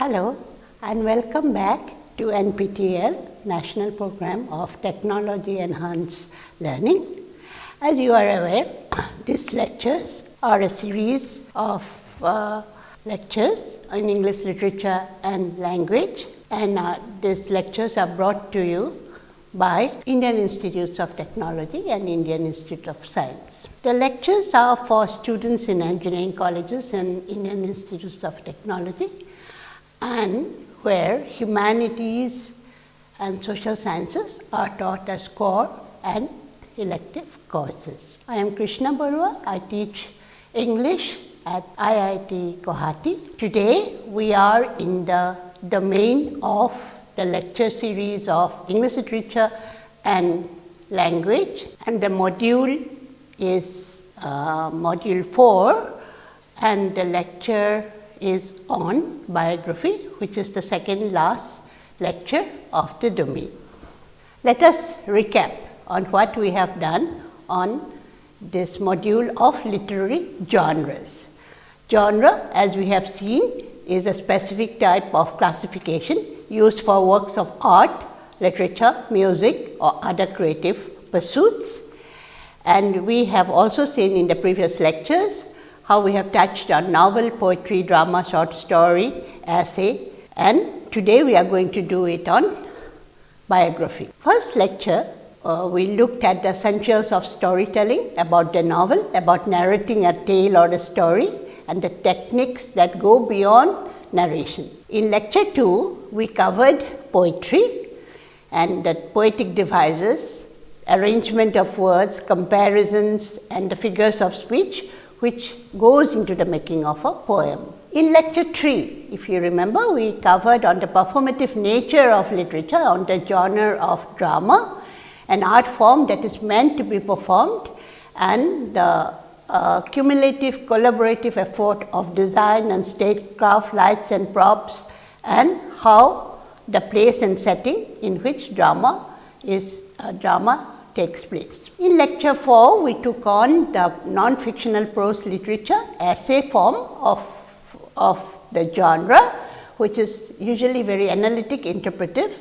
Hello and welcome back to NPTEL National Program of Technology Enhanced Learning. As you are aware, these lectures are a series of uh, lectures in English literature and language and uh, these lectures are brought to you by Indian Institutes of Technology and Indian Institute of Science. The lectures are for students in engineering colleges and Indian Institutes of Technology and where humanities and social sciences are taught as core and elective courses. I am Krishna Barua. I teach English at IIT Guwahati. Today we are in the domain of the lecture series of English literature and language and the module is uh, module 4 and the lecture is on biography which is the second last lecture of the domain. Let us recap on what we have done on this module of literary genres. Genre as we have seen is a specific type of classification used for works of art, literature, music or other creative pursuits. And we have also seen in the previous lectures how we have touched on novel, poetry, drama, short story, essay and today we are going to do it on biography. First lecture uh, we looked at the essentials of storytelling about the novel, about narrating a tale or a story and the techniques that go beyond narration. In lecture 2, we covered poetry and the poetic devices, arrangement of words, comparisons and the figures of speech which goes into the making of a poem. In lecture 3, if you remember, we covered on the performative nature of literature, on the genre of drama, an art form that is meant to be performed and the uh, cumulative collaborative effort of design and stagecraft, lights and props and how the place and setting in which drama is uh, drama takes place. In lecture 4, we took on the non-fictional prose literature essay form of, of the genre, which is usually very analytic, interpretive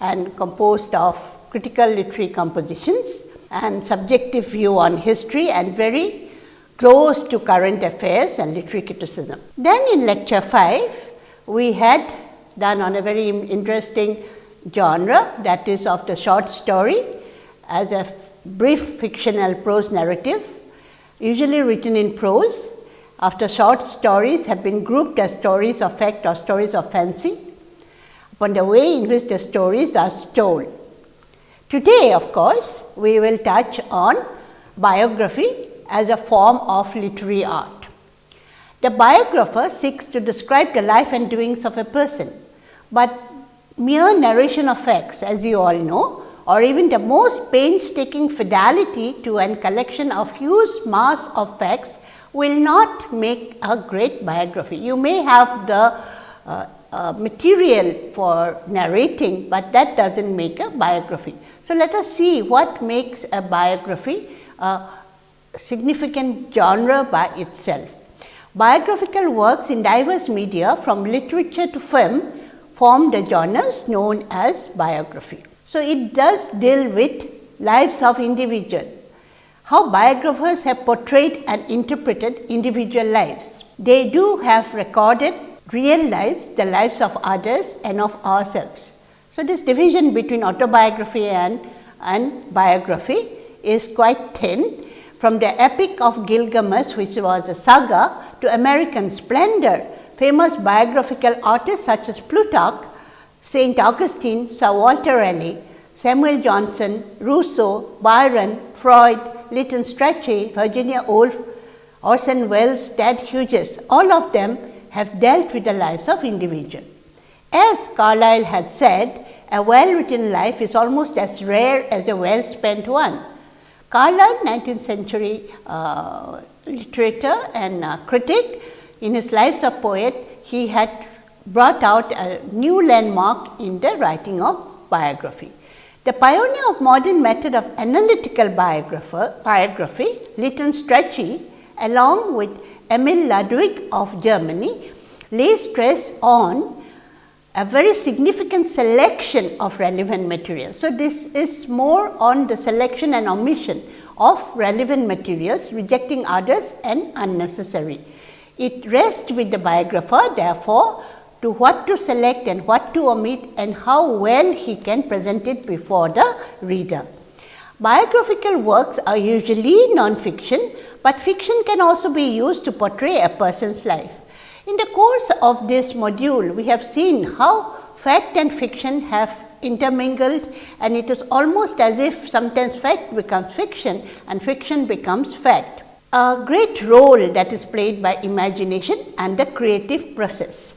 and composed of critical literary compositions and subjective view on history and very close to current affairs and literary criticism. Then in lecture 5, we had done on a very interesting genre that is of the short story as a brief fictional prose narrative usually written in prose after short stories have been grouped as stories of fact or stories of fancy upon the way in which the stories are told. Today of course, we will touch on biography as a form of literary art. The biographer seeks to describe the life and doings of a person, but mere narration of facts as you all know or even the most painstaking fidelity to a collection of huge mass of facts will not make a great biography. You may have the uh, uh, material for narrating, but that does not make a biography. So, let us see what makes a biography a significant genre by itself. Biographical works in diverse media from literature to film form the genres known as biography. So, it does deal with lives of individual, how biographers have portrayed and interpreted individual lives. They do have recorded real lives, the lives of others and of ourselves. So, this division between autobiography and, and biography is quite thin from the epic of Gilgamesh which was a saga to American splendor, famous biographical artists such as Plutarch, St. Augustine, Sir Walter Raleigh, Samuel Johnson, Rousseau, Byron, Freud, Lytton Strachey, Virginia Woolf, Orson Welles, Ted Hughes, all of them have dealt with the lives of individuals. As Carlyle had said, a well written life is almost as rare as a well spent one. Carlyle 19th century uh, literature and uh, critic in his lives of poet he had brought out a new landmark in the writing of biography. The pioneer of modern method of analytical biography Lytton Strachey along with Emil Ludwig of Germany lay stress on a very significant selection of relevant material. So, this is more on the selection and omission of relevant materials, rejecting others and unnecessary. It rests with the biographer therefore, to what to select and what to omit and how well he can present it before the reader. Biographical works are usually non-fiction, but fiction can also be used to portray a person's life. In the course of this module, we have seen how fact and fiction have intermingled and it is almost as if sometimes fact becomes fiction and fiction becomes fact. A great role that is played by imagination and the creative process.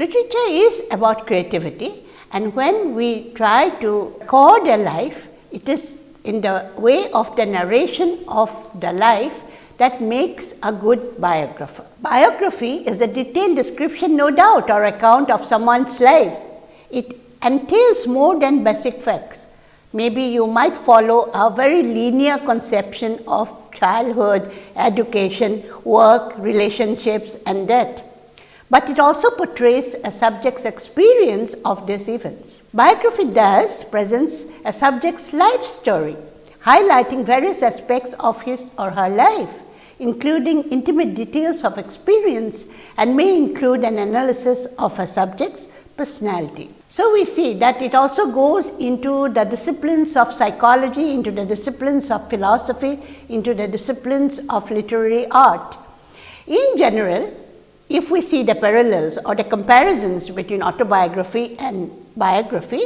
Literature is about creativity and when we try to record a life, it is in the way of the narration of the life that makes a good biographer. Biography is a detailed description no doubt or account of someone's life. It entails more than basic facts. Maybe you might follow a very linear conception of childhood, education, work, relationships and death but it also portrays a subject's experience of these events. Biography thus presents a subject's life story, highlighting various aspects of his or her life, including intimate details of experience and may include an analysis of a subject's personality. So, we see that it also goes into the disciplines of psychology, into the disciplines of philosophy, into the disciplines of literary art. In general, if we see the parallels or the comparisons between autobiography and biography,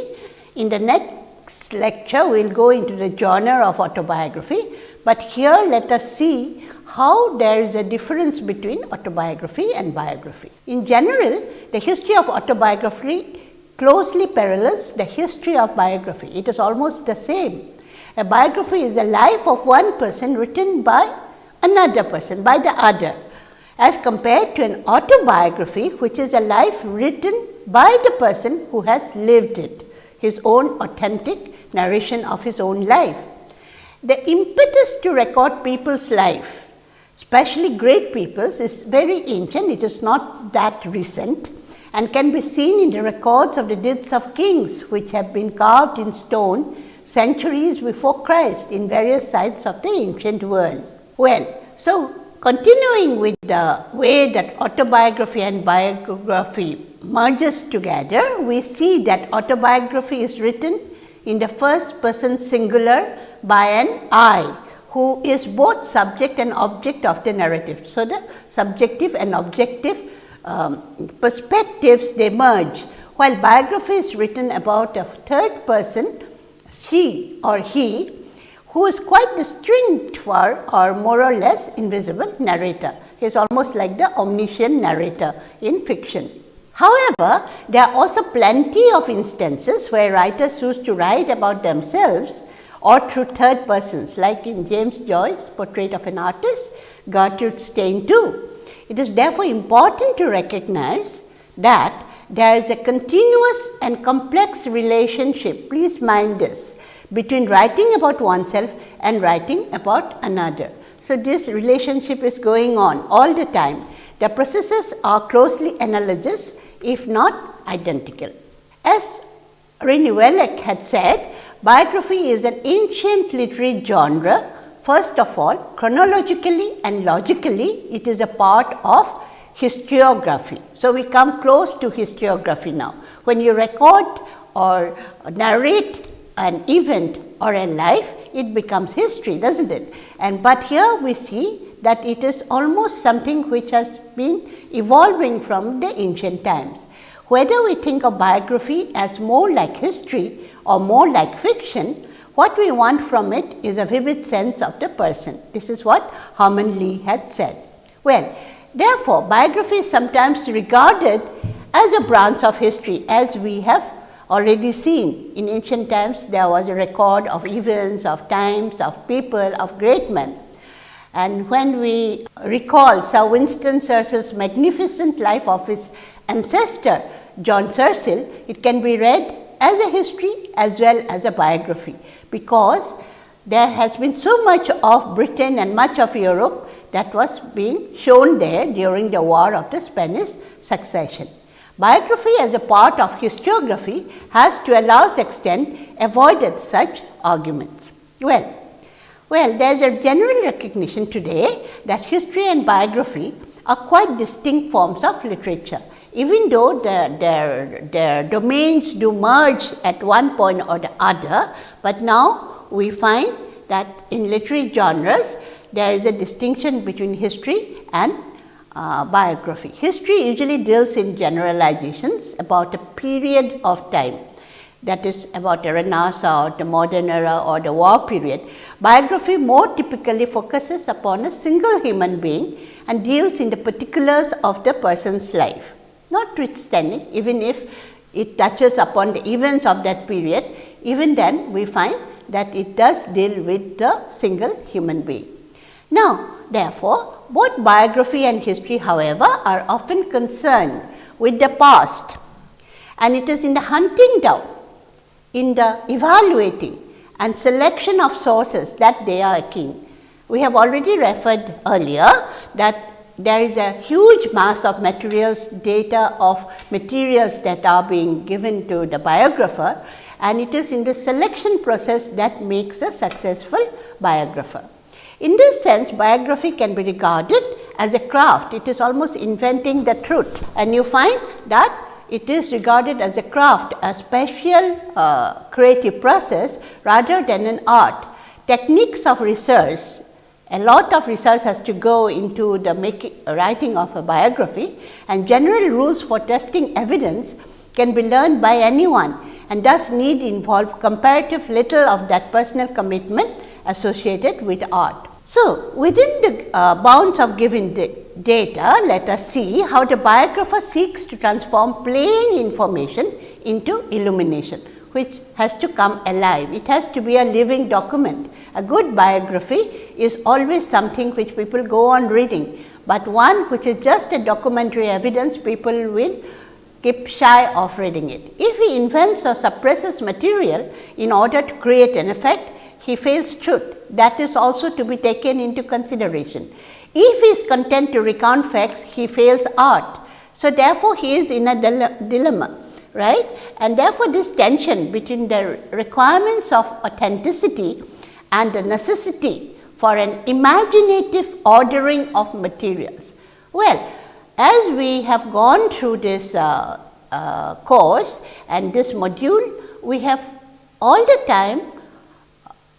in the next lecture we will go into the genre of autobiography, but here let us see how there is a difference between autobiography and biography. In general, the history of autobiography closely parallels the history of biography. It is almost the same. A biography is a life of one person written by another person, by the other as compared to an autobiography which is a life written by the person who has lived it, his own authentic narration of his own life. The impetus to record people's life, especially great people's is very ancient, it is not that recent and can be seen in the records of the deaths of kings which have been carved in stone centuries before Christ in various sites of the ancient world. Well, so Continuing with the way that autobiography and biography merges together, we see that autobiography is written in the first person singular by an I, who is both subject and object of the narrative. So, the subjective and objective um, perspectives they merge, while biography is written about a third person, she or he who is quite distinct for or more or less invisible narrator. He is almost like the omniscient narrator in fiction. However, there are also plenty of instances where writers choose to write about themselves or through third persons like in James Joyce's Portrait of an Artist, Gertrude Stein too. It is therefore important to recognize that there is a continuous and complex relationship, please mind this, between writing about oneself and writing about another. So, this relationship is going on all the time. The processes are closely analogous if not identical. As René Wellek had said, biography is an ancient literary genre. First of all, chronologically and logically, it is a part of historiography. So, we come close to historiography now. When you record or narrate an event or a life, it becomes history, doesn't it? And but here we see that it is almost something which has been evolving from the ancient times. Whether we think of biography as more like history or more like fiction, what we want from it is a vivid sense of the person. This is what Hermione Lee had said. Well, therefore, biography is sometimes regarded as a branch of history as we have already seen. In ancient times, there was a record of events, of times, of people, of great men. And when we recall Sir Winston Churchill's magnificent life of his ancestor, John Churchill, it can be read as a history as well as a biography, because there has been so much of Britain and much of Europe that was being shown there during the war of the Spanish succession. Biography as a part of historiography has to a large extent avoided such arguments. Well, well, there is a general recognition today that history and biography are quite distinct forms of literature. Even though their, their, their domains do merge at one point or the other, but now we find that in literary genres there is a distinction between history and uh, biography. History usually deals in generalizations about a period of time that is about the Renaissance, or the modern era or the war period. Biography more typically focuses upon a single human being and deals in the particulars of the person's life. Notwithstanding, even if it touches upon the events of that period, even then we find that it does deal with the single human being. Now, therefore, both biography and history however, are often concerned with the past and it is in the hunting down, in the evaluating and selection of sources that they are keen. We have already referred earlier that there is a huge mass of materials, data of materials that are being given to the biographer and it is in the selection process that makes a successful biographer. In this sense, biography can be regarded as a craft. It is almost inventing the truth and you find that it is regarded as a craft, a special uh, creative process rather than an art. Techniques of research, a lot of research has to go into the making, writing of a biography and general rules for testing evidence can be learned by anyone and thus need involve comparative little of that personal commitment associated with art. So, within the uh, bounds of given data, let us see how the biographer seeks to transform plain information into illumination, which has to come alive. It has to be a living document. A good biography is always something which people go on reading, but one which is just a documentary evidence people will keep shy of reading it. If he invents or suppresses material in order to create an effect, he fails truth. That is also to be taken into consideration. If he is content to recount facts, he fails art. So, therefore, he is in a dilemma, right. And therefore, this tension between the requirements of authenticity and the necessity for an imaginative ordering of materials. Well, as we have gone through this uh, uh, course and this module, we have all the time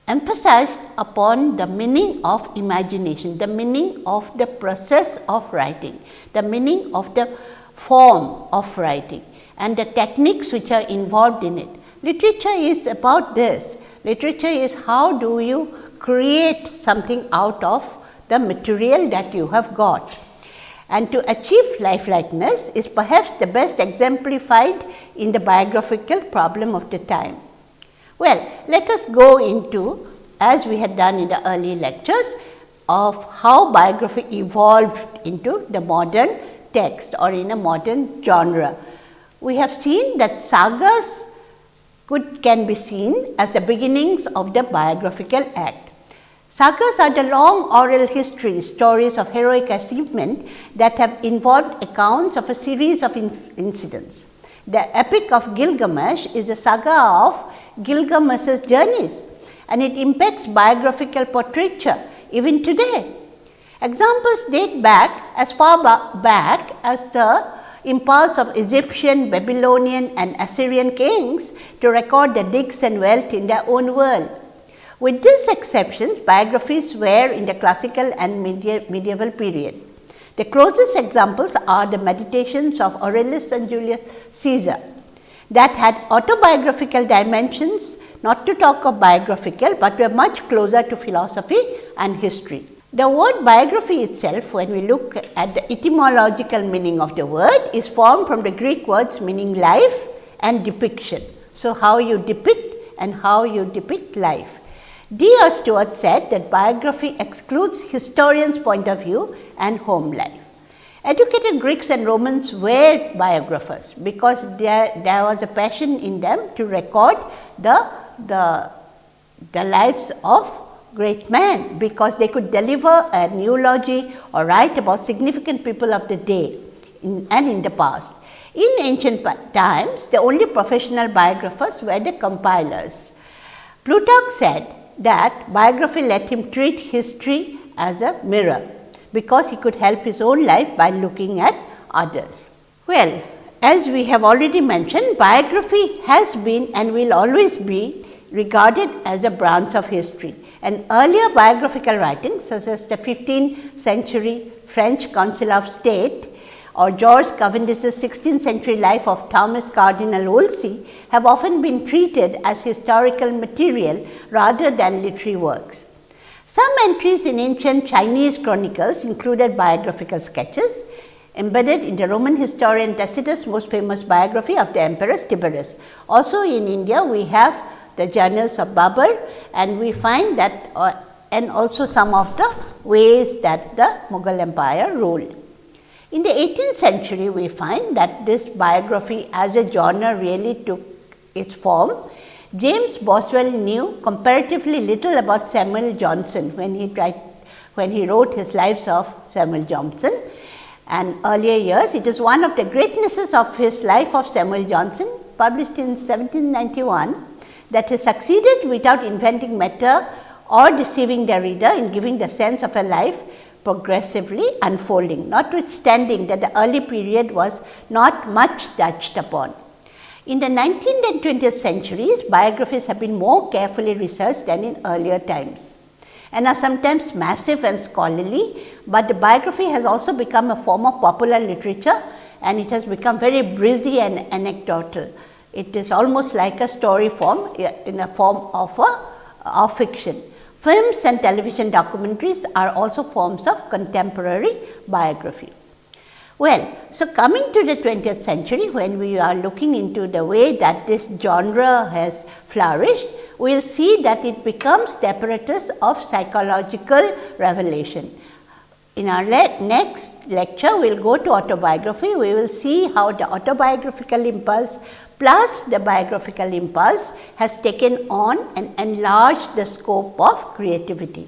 emphasized upon the meaning of imagination, the meaning of the process of writing, the meaning of the form of writing and the techniques which are involved in it. Literature is about this. Literature is how do you create something out of the material that you have got. And to achieve lifelikeness is perhaps the best exemplified in the biographical problem of the time. Well, let us go into as we had done in the early lectures of how biography evolved into the modern text or in a modern genre. We have seen that sagas could can be seen as the beginnings of the biographical act. Sagas are the long oral histories, stories of heroic achievement that have involved accounts of a series of incidents. The Epic of Gilgamesh is a saga of Gilgamesh's journeys and it impacts biographical portraiture even today. Examples date back as far back as the impulse of Egyptian, Babylonian and Assyrian kings to record the digs and wealth in their own world. With these exceptions, biographies were in the classical and medieval period. The closest examples are the meditations of Aurelius and Julius Caesar that had autobiographical dimensions, not to talk of biographical, but were much closer to philosophy and history. The word biography itself, when we look at the etymological meaning of the word, is formed from the Greek words meaning life and depiction. So, how you depict and how you depict life. D. R. Stuart said that biography excludes historian's point of view and home life. Educated Greeks and Romans were biographers because there, there was a passion in them to record the, the, the lives of great men because they could deliver a eulogy or write about significant people of the day in, and in the past. In ancient times, the only professional biographers were the compilers. Plutarch said that biography let him treat history as a mirror, because he could help his own life by looking at others. Well, as we have already mentioned, biography has been and will always be regarded as a branch of history. And earlier biographical writings such as the 15th century French Council of State or George Cavendish's 16th century life of Thomas Cardinal Wolsey have often been treated as historical material rather than literary works. Some entries in ancient Chinese chronicles included biographical sketches embedded in the Roman historian Tacitus' most famous biography of the Emperor Tiberius. Also in India, we have the journals of Babur and we find that uh, and also some of the ways that the Mughal Empire ruled. In the 18th century, we find that this biography as a genre really took its form. James Boswell knew comparatively little about Samuel Johnson when he tried when he wrote his lives of Samuel Johnson and earlier years. It is one of the greatnesses of his life of Samuel Johnson published in 1791 that he succeeded without inventing matter or deceiving the reader in giving the sense of a life progressively unfolding, notwithstanding that the early period was not much touched upon. In the 19th and 20th centuries, biographies have been more carefully researched than in earlier times and are sometimes massive and scholarly, but the biography has also become a form of popular literature and it has become very breezy and anecdotal. It is almost like a story form in a form of a of fiction. Films and television documentaries are also forms of contemporary biography. Well, so coming to the 20th century when we are looking into the way that this genre has flourished, we will see that it becomes the apparatus of psychological revelation. In our le next lecture, we will go to autobiography. We will see how the autobiographical impulse plus the biographical impulse has taken on and enlarged the scope of creativity.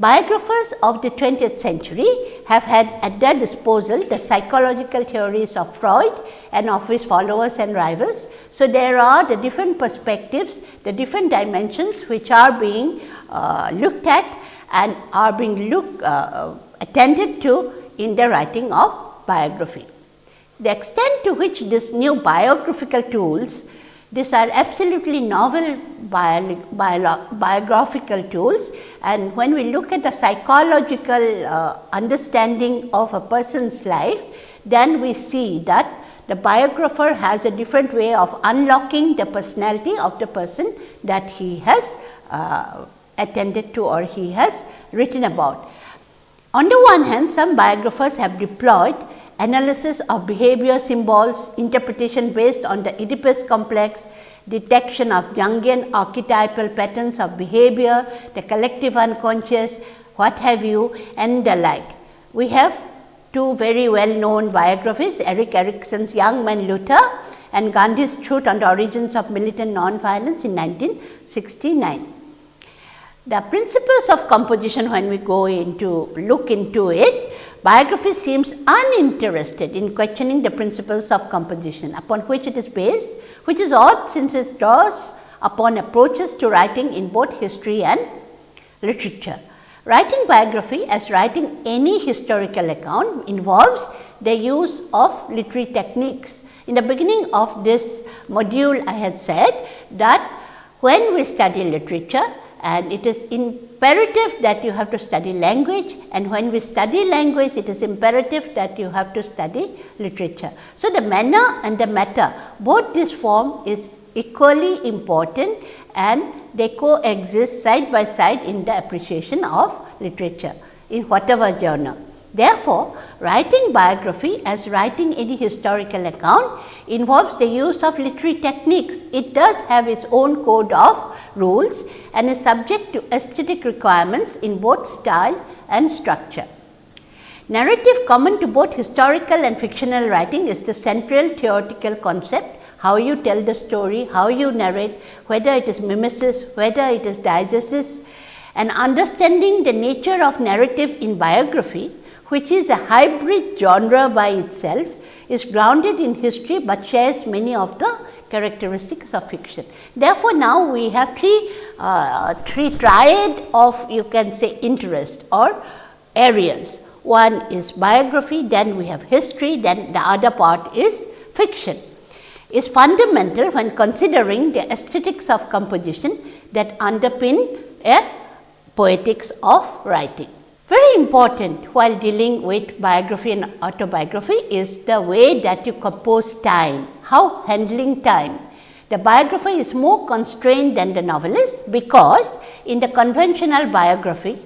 Biographers of the 20th century have had at their disposal the psychological theories of Freud and of his followers and rivals. So, there are the different perspectives, the different dimensions which are being uh, looked at and are being look, uh, attended to in the writing of biography. The extent to which these new biographical tools these are absolutely novel bio, bio, biographical tools and when we look at the psychological uh, understanding of a person's life, then we see that the biographer has a different way of unlocking the personality of the person that he has uh, attended to or he has written about. On the one hand, some biographers have deployed analysis of behavior symbols, interpretation based on the Oedipus complex, detection of Jungian archetypal patterns of behavior, the collective unconscious, what have you and the like. We have two very well known biographies, Erik Erikson's Young Man Luther and Gandhi's Truth on the Origins of Militant Nonviolence in 1969. The principles of composition when we go into look into it Biography seems uninterested in questioning the principles of composition upon which it is based, which is odd since it draws upon approaches to writing in both history and literature. Writing biography as writing any historical account involves the use of literary techniques. In the beginning of this module, I had said that when we study literature, and it is imperative that you have to study language and when we study language it is imperative that you have to study literature. So, the manner and the matter both this form is equally important and they coexist side by side in the appreciation of literature in whatever genre. Therefore, writing biography as writing any historical account involves the use of literary techniques. It does have its own code of rules and is subject to aesthetic requirements in both style and structure. Narrative common to both historical and fictional writing is the central theoretical concept how you tell the story, how you narrate, whether it is mimesis, whether it is diegesis and understanding the nature of narrative in biography which is a hybrid genre by itself, is grounded in history, but shares many of the characteristics of fiction. Therefore, now we have three, uh, three triad of you can say interest or areas. One is biography, then we have history, then the other part is fiction. Is fundamental when considering the aesthetics of composition that underpin a poetics of writing. Very important while dealing with biography and autobiography is the way that you compose time, how handling time. The biographer is more constrained than the novelist because in the conventional biography,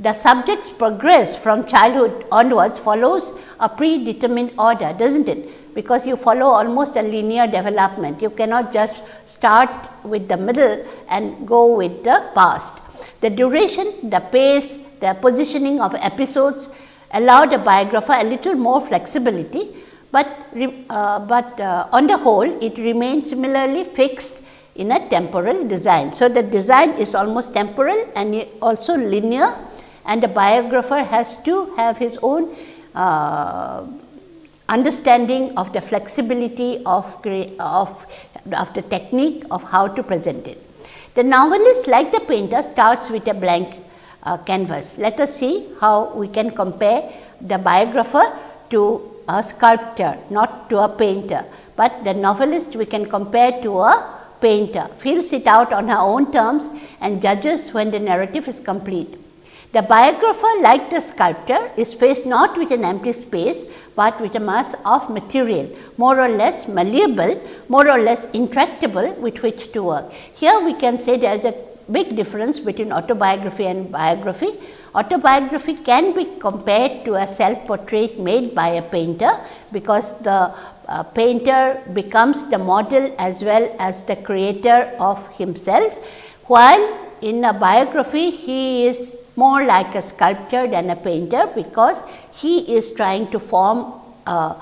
the subject's progress from childhood onwards follows a predetermined order, does not it? Because you follow almost a linear development. You cannot just start with the middle and go with the past. The duration, the pace, the positioning of episodes allowed a biographer a little more flexibility, but, uh, but uh, on the whole it remains similarly fixed in a temporal design. So, the design is almost temporal and also linear and the biographer has to have his own uh, understanding of the flexibility of, of, of the technique of how to present it. The novelist like the painter starts with a blank uh, canvas. Let us see how we can compare the biographer to a sculptor, not to a painter, but the novelist we can compare to a painter, fills it out on her own terms and judges when the narrative is complete. The biographer like the sculptor is faced not with an empty space, but with a mass of material more or less malleable, more or less intractable with which to work. Here we can say there is a big difference between autobiography and biography. Autobiography can be compared to a self portrait made by a painter, because the uh, painter becomes the model as well as the creator of himself, while in a biography he is more like a sculptor than a painter, because he is trying to form a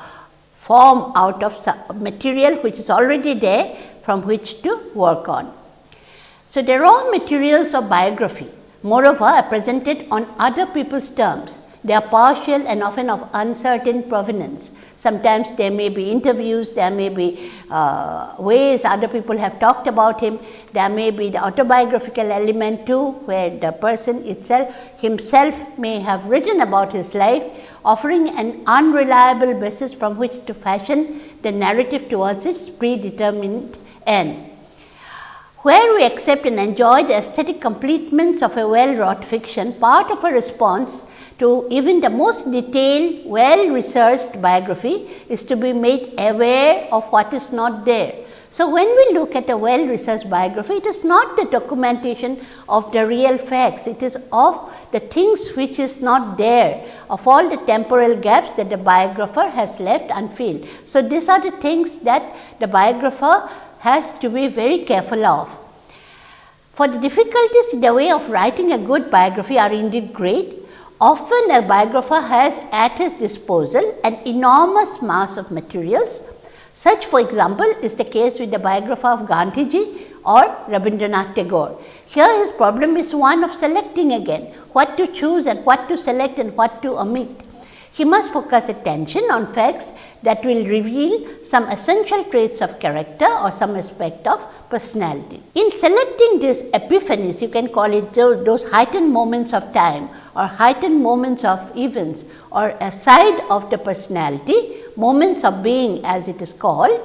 form out of material which is already there from which to work on. So, they are raw materials of biography moreover are presented on other people's terms. They are partial and often of uncertain provenance. Sometimes there may be interviews, there may be uh, ways other people have talked about him, there may be the autobiographical element too, where the person itself himself may have written about his life, offering an unreliable basis from which to fashion the narrative towards its predetermined end. Where we accept and enjoy the aesthetic completements of a well wrought fiction, part of a response to even the most detailed, well researched biography is to be made aware of what is not there. So, when we look at a well researched biography, it is not the documentation of the real facts, it is of the things which is not there, of all the temporal gaps that the biographer has left unfilled. So, these are the things that the biographer has to be very careful of. For the difficulties in the way of writing a good biography are indeed great. Often a biographer has at his disposal an enormous mass of materials. Such for example, is the case with the biographer of Gandhiji or Rabindranath Tagore. Here his problem is one of selecting again, what to choose and what to select and what to omit. He must focus attention on facts that will reveal some essential traits of character or some aspect of personality. In selecting these epiphanies, you can call it those heightened moments of time or heightened moments of events or a side of the personality, moments of being as it is called.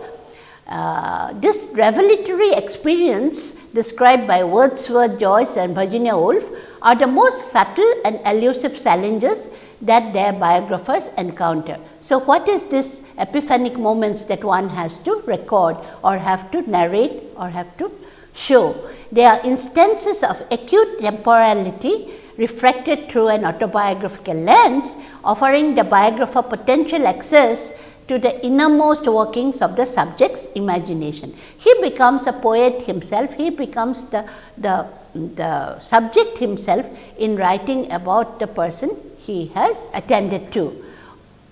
Uh, this revelatory experience described by Wordsworth, Joyce and Virginia Woolf are the most subtle and elusive challenges that their biographers encounter. So, what is this epiphanic moments that one has to record or have to narrate or have to show? They are instances of acute temporality refracted through an autobiographical lens, offering the biographer potential access to the innermost workings of the subject's imagination. He becomes a poet himself, he becomes the, the, the subject himself in writing about the person he has attended to.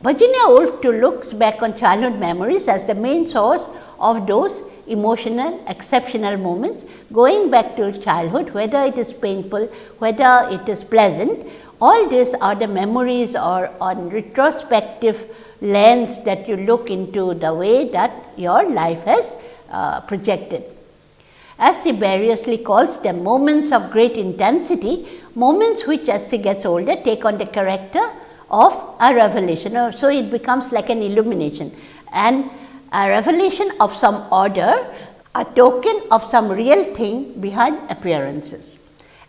Virginia Woolf too looks back on childhood memories as the main source of those emotional exceptional moments going back to childhood whether it is painful, whether it is pleasant all these are the memories or on retrospective lens that you look into the way that your life has uh, projected. As he variously calls them moments of great intensity, moments which as he gets older take on the character of a revelation. So, it becomes like an illumination and a revelation of some order, a token of some real thing behind appearances.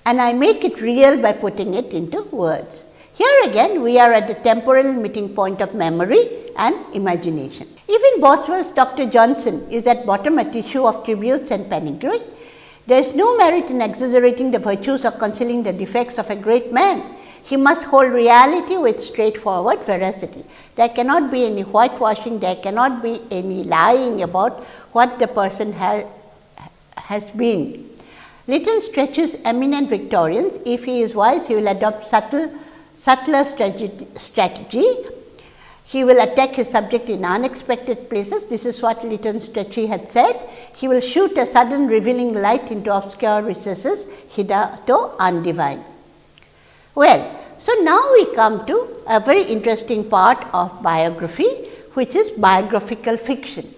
And I make it real by putting it into words. Here again we are at the temporal meeting point of memory and imagination. Even Boswell's Dr. Johnson is at bottom a tissue of tributes and panegyric. There is no merit in exaggerating the virtues or concealing the defects of a great man. He must hold reality with straightforward veracity. There cannot be any whitewashing, there cannot be any lying about what the person has, has been. Lytton Strachey's eminent Victorians. If he is wise, he will adopt subtle, subtler strategy. He will attack his subject in unexpected places. This is what Lytton Strachey had said. He will shoot a sudden revealing light into obscure recesses hitherto undivine. Well, so now we come to a very interesting part of biography, which is biographical fiction.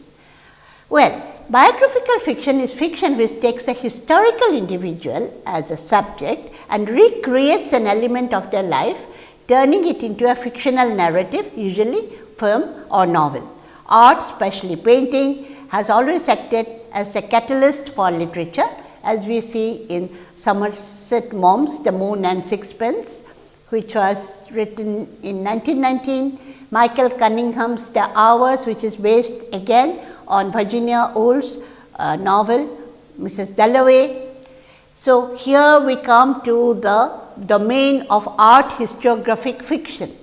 Well, biographical fiction is fiction which takes a historical individual as a subject and recreates an element of their life, turning it into a fictional narrative, usually film or novel. Art, especially painting, has always acted as a catalyst for literature, as we see in Somerset Maugham's The Moon and Sixpence, which was written in 1919, Michael Cunningham's The Hours which is based again on Virginia Woolf's uh, novel Mrs. Dalloway. So, here we come to the domain of art historiographic fiction.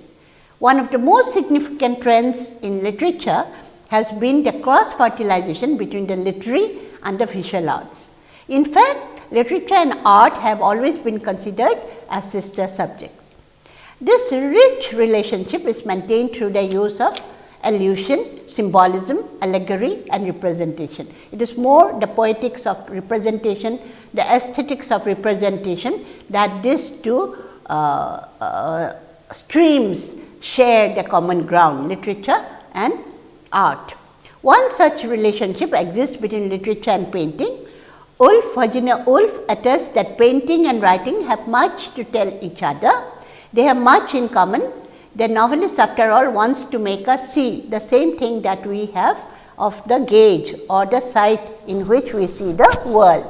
One of the most significant trends in literature has been the cross fertilization between the literary and the visual arts. In fact, literature and art have always been considered as sister subjects. This rich relationship is maintained through the use of allusion, symbolism, allegory and representation. It is more the poetics of representation, the aesthetics of representation that these two uh, uh, streams share the common ground literature and art. One such relationship exists between literature and painting. Woolf, Virginia Woolf attests that painting and writing have much to tell each other they have much in common. The novelist after all wants to make us see the same thing that we have of the gauge or the sight in which we see the world.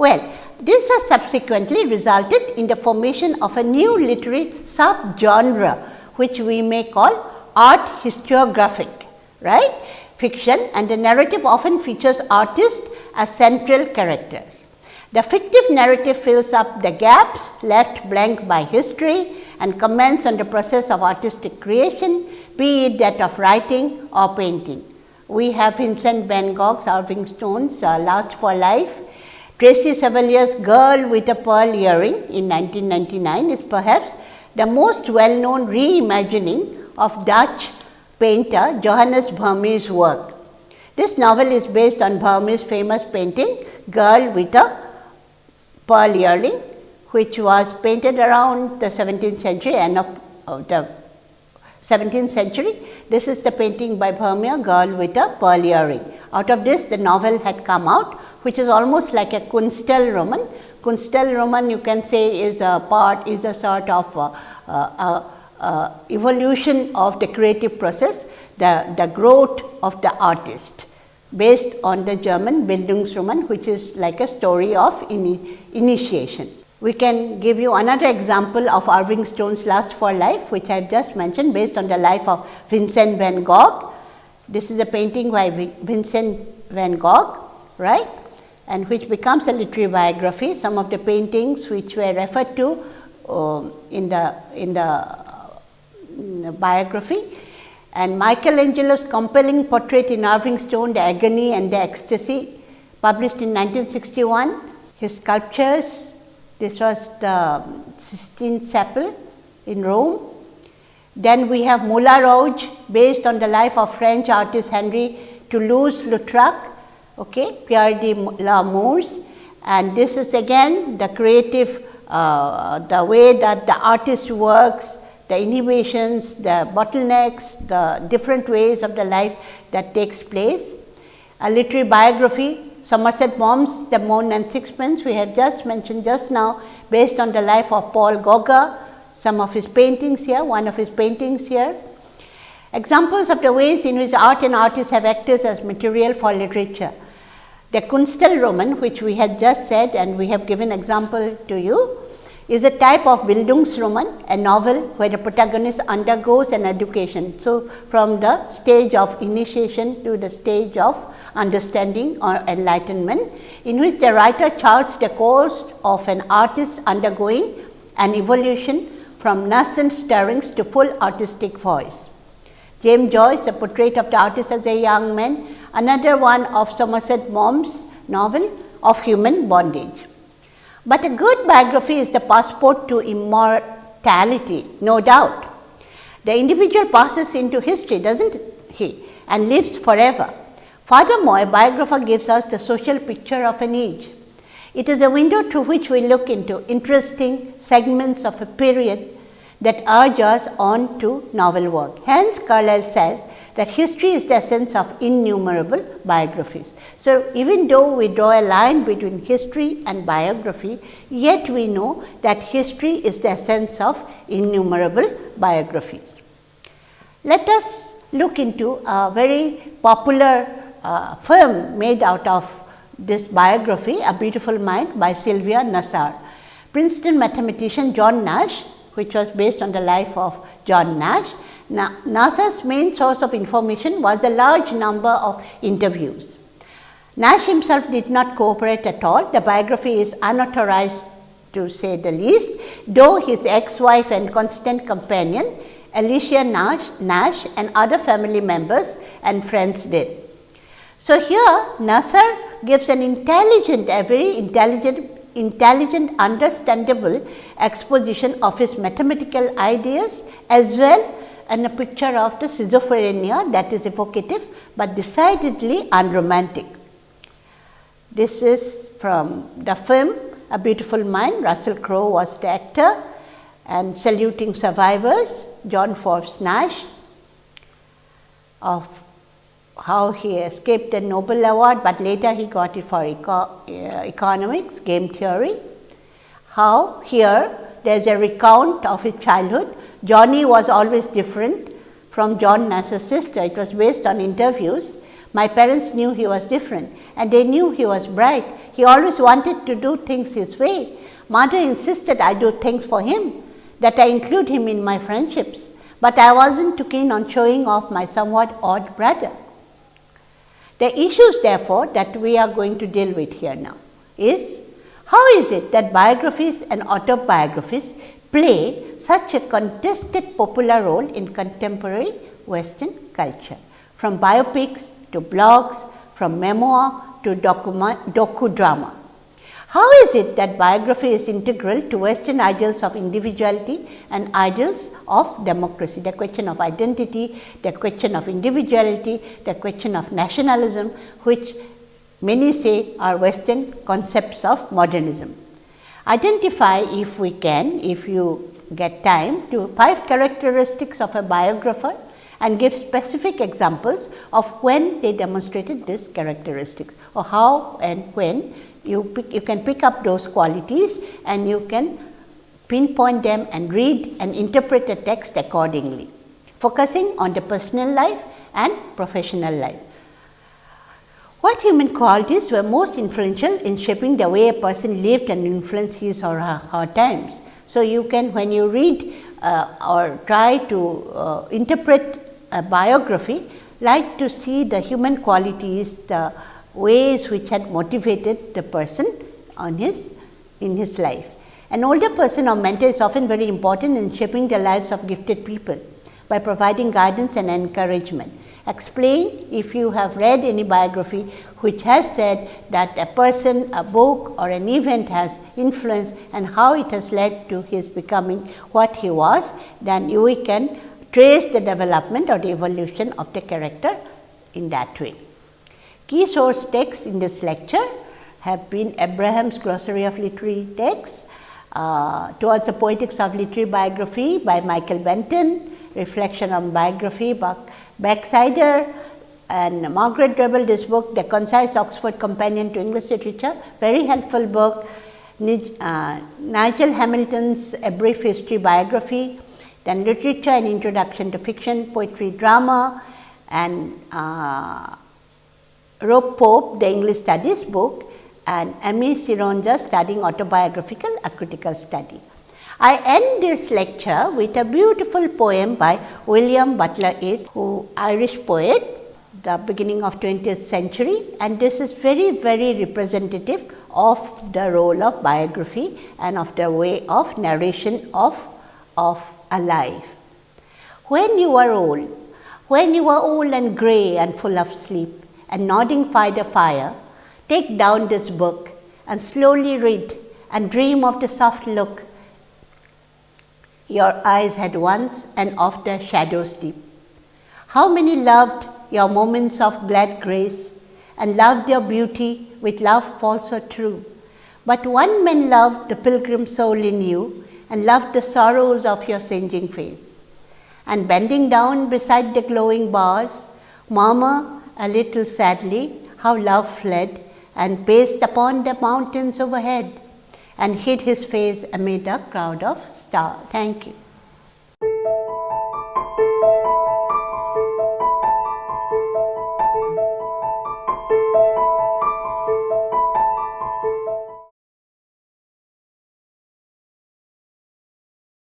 Well, this has subsequently resulted in the formation of a new literary subgenre which we may call art historiographic, right? Fiction and the narrative often features artists as central characters. The fictive narrative fills up the gaps left blank by history and comments on the process of artistic creation, be it that of writing or painting. We have Vincent van Gogh's Irving Stone's uh, Lust for Life. Tracy Chevalier's Girl with a Pearl Earring in 1999 is perhaps the most well known reimagining of Dutch painter Johannes Vermeer's work. This novel is based on Vermeer's famous painting Girl with a pearl earring which was painted around the 17th century and of, of uh, the 17th century. This is the painting by Vermeer girl with a pearl earring. Out of this the novel had come out which is almost like a Kunstlerroman. Kunstlerroman you can say is a part is a sort of uh, uh, uh, evolution of the creative process, the, the growth of the artist based on the German Bildungsroman which is like a story of ini initiation. We can give you another example of Irving Stone's Lust for Life which I have just mentioned based on the life of Vincent van Gogh. This is a painting by Vincent van Gogh, right, and which becomes a literary biography. Some of the paintings which were referred to uh, in the in the, in the biography and Michelangelo's compelling portrait in Irving Stone, The Agony and the Ecstasy, published in 1961. His sculptures, this was the Sistine Chapel in Rome. Then we have Moulin Rouge, based on the life of French artist Henri Toulouse-Lautrec, okay, Pierre de la Mure. And this is again the creative, uh, the way that the artist works, the inhibitions, the bottlenecks, the different ways of the life that takes place. A literary biography, Somerset Maugham's The Moon and Sixpence, we have just mentioned just now based on the life of Paul Gauguin, some of his paintings here, one of his paintings here. Examples of the ways in which art and artists have acted as material for literature. The Kunstlerroman, which we had just said and we have given example to you, is a type of Bildungsroman, a novel where the protagonist undergoes an education. So, from the stage of initiation to the stage of understanding or enlightenment, in which the writer charts the course of an artist undergoing an evolution from nascent stirrings to full artistic voice. James Joyce, a portrait of the artist as a young man, another one of Somerset Maugham's novel of human bondage. But a good biography is the passport to immortality, no doubt. The individual passes into history, doesn't he, and lives forever. Furthermore, a biographer gives us the social picture of an age. It is a window through which we look into interesting segments of a period that urge us on to novel work. Hence, Carlyle says that history is the essence of innumerable biographies. So, even though we draw a line between history and biography, yet we know that history is the essence of innumerable biographies. Let us look into a very popular uh, film made out of this biography, A Beautiful Mind by Sylvia Nasar. Princeton mathematician John Nash, which was based on the life of John Nash, now, Nasar's main source of information was a large number of interviews. Nash himself did not cooperate at all. The biography is unauthorized to say the least, though his ex-wife and constant companion Alicia Nash, Nash and other family members and friends did. So, here Nasar gives an intelligent, a very intelligent, intelligent understandable exposition of his mathematical ideas as well and a picture of the schizophrenia that is evocative, but decidedly unromantic. This is from the film A Beautiful Mind, Russell Crowe was the actor and saluting survivors, John Forbes Nash of how he escaped the Nobel Award, but later he got it for eco uh, economics, game theory. How here there is a recount of his childhood Johnny was always different from John Nash's sister. It was based on interviews. My parents knew he was different and they knew he was bright. He always wanted to do things his way. Mother insisted I do things for him, that I include him in my friendships, but I wasn't too keen on showing off my somewhat odd brother. The issues therefore that we are going to deal with here now is how is it that biographies and autobiographies play such a contested popular role in contemporary western culture from biopics to blogs, from memoir to docudrama. How is it that biography is integral to western ideals of individuality and ideals of democracy? The question of identity, the question of individuality, the question of nationalism which many say are western concepts of modernism identify if we can, if you get time to five characteristics of a biographer and give specific examples of when they demonstrated these characteristics or how and when you pick, you can pick up those qualities and you can pinpoint them and read and interpret the text accordingly, focusing on the personal life and professional life. What human qualities were most influential in shaping the way a person lived and influenced his or her, times? So, you can when you read uh, or try to uh, interpret a biography, like to see the human qualities, the ways which had motivated the person on his in his life. An older person or mentor is often very important in shaping the lives of gifted people by providing guidance and encouragement. Explain if you have read any biography which has said that a person, a book or an event has influenced and how it has led to his becoming what he was, then you can trace the development or the evolution of the character in that way. Key source texts in this lecture have been Abraham's Glossary of Literary Texts, uh, Towards the Poetics of Literary Biography by Michael Benton, Reflection on Biography by Backscheider and Margaret Drabble this book The Concise Oxford Companion to English Literature, very helpful book. Uh, Nigel Hamilton's A Brief History Biography, then Literature and Introduction to Fiction, Poetry, Drama and uh, Rob Pope, the English Studies book and Amy Sironja studying autobiographical a critical study. I end this lecture with a beautiful poem by William Butler Yeats, who Irish poet, the beginning of 20th century and this is very very representative of the role of biography and of the way of narration of, of a life. When you are old, when you are old and grey and full of sleep and nodding by the fire, take down this book and slowly read and dream of the soft look your eyes had once and of the shadows deep. How many loved your moments of glad grace and loved your beauty with love false or true. But one man loved the pilgrim soul in you and loved the sorrows of your changing face. And bending down beside the glowing bars, murmur a little sadly how love fled and paced upon the mountains overhead and hid his face amid a crowd of stars. Thank you.